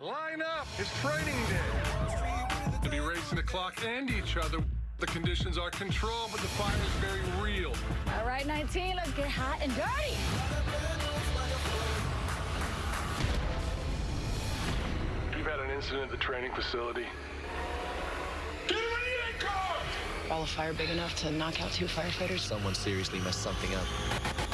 Line up! It's training day. To be racing the clock and each other. The conditions are controlled, but the fire is very real. All right, 19, let's get hot and dirty. We've had an incident at the training facility. Get him car! All a fire big enough to knock out two firefighters. Someone seriously messed something up.